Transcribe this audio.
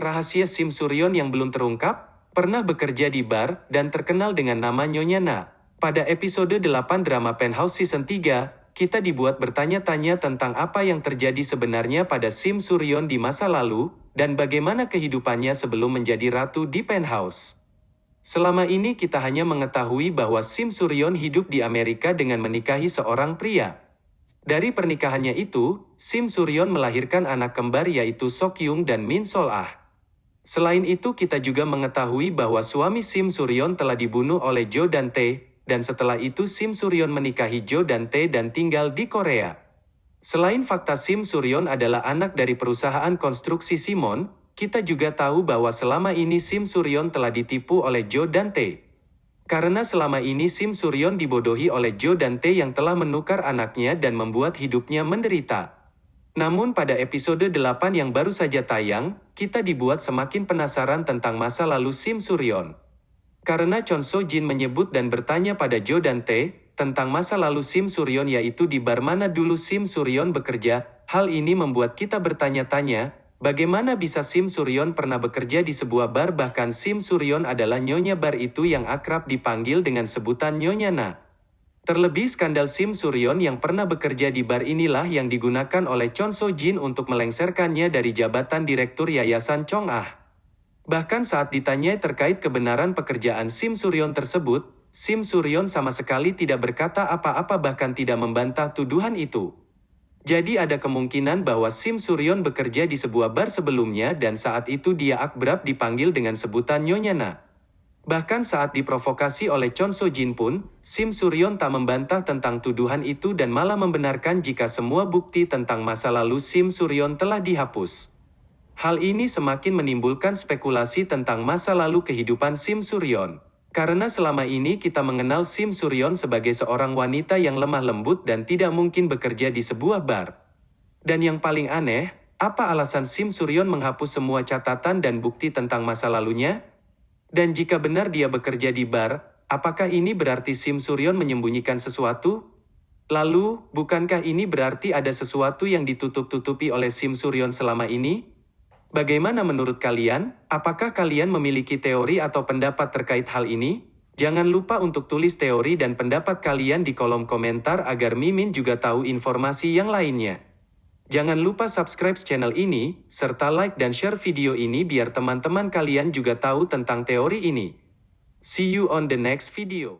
Rahasia Sim Suryon yang belum terungkap, pernah bekerja di bar, dan terkenal dengan nama Nyonya Na. Pada episode 8 drama Penthouse Season 3, kita dibuat bertanya-tanya tentang apa yang terjadi sebenarnya pada Sim Suryon di masa lalu, dan bagaimana kehidupannya sebelum menjadi ratu di penthouse. Selama ini kita hanya mengetahui bahwa Sim Suryon hidup di Amerika dengan menikahi seorang pria. Dari pernikahannya itu, Sim Suryon melahirkan anak kembar yaitu Sokyung dan Min Sol Ah. Selain itu kita juga mengetahui bahwa suami Sim Suryon telah dibunuh oleh Jo dan Tae, dan setelah itu Sim Suryon menikahi Jo dan Tae dan tinggal di Korea. Selain fakta Sim Suryon adalah anak dari perusahaan konstruksi Simon, kita juga tahu bahwa selama ini Sim Suryon telah ditipu oleh Jo dan Tae. Karena selama ini Sim Suryon dibodohi oleh Jo dan Tae yang telah menukar anaknya dan membuat hidupnya menderita. Namun pada episode 8 yang baru saja tayang, kita dibuat semakin penasaran tentang masa lalu Sim Suryon. Karena Chon So Jin menyebut dan bertanya pada Jo dan Tae, tentang masa lalu Sim Suryon yaitu di bar mana dulu Sim Suryon bekerja, hal ini membuat kita bertanya-tanya, bagaimana bisa Sim Suryon pernah bekerja di sebuah bar bahkan Sim Suryon adalah nyonya bar itu yang akrab dipanggil dengan sebutan Nyonya Na. Terlebih skandal Sim Suryon yang pernah bekerja di bar inilah yang digunakan oleh Chon So Jin untuk melengsarkannya dari jabatan Direktur Yayasan Chong Ah. Bahkan saat ditanya terkait kebenaran pekerjaan Sim Suryon tersebut, Sim Suryon sama sekali tidak berkata apa-apa bahkan tidak membantah tuduhan itu. Jadi ada kemungkinan bahwa Sim Suryon bekerja di sebuah bar sebelumnya dan saat itu dia akrab dipanggil dengan sebutan Nyonya Na. Bahkan saat diprovokasi oleh Chon So Jin pun, Sim Suryon tak membantah tentang tuduhan itu dan malah membenarkan jika semua bukti tentang masa lalu Sim Suryon telah dihapus. Hal ini semakin menimbulkan spekulasi tentang masa lalu kehidupan Sim Suryon. Karena selama ini kita mengenal Sim Suryon sebagai seorang wanita yang lemah lembut dan tidak mungkin bekerja di sebuah bar. Dan yang paling aneh, apa alasan Sim Suryon menghapus semua catatan dan bukti tentang masa lalunya? Dan jika benar dia bekerja di bar, apakah ini berarti Sim Suryon menyembunyikan sesuatu? Lalu, bukankah ini berarti ada sesuatu yang ditutup-tutupi oleh Sim Suryon selama ini? Bagaimana menurut kalian? Apakah kalian memiliki teori atau pendapat terkait hal ini? Jangan lupa untuk tulis teori dan pendapat kalian di kolom komentar agar Mimin juga tahu informasi yang lainnya. Jangan lupa subscribe channel ini, serta like dan share video ini biar teman-teman kalian juga tahu tentang teori ini. See you on the next video.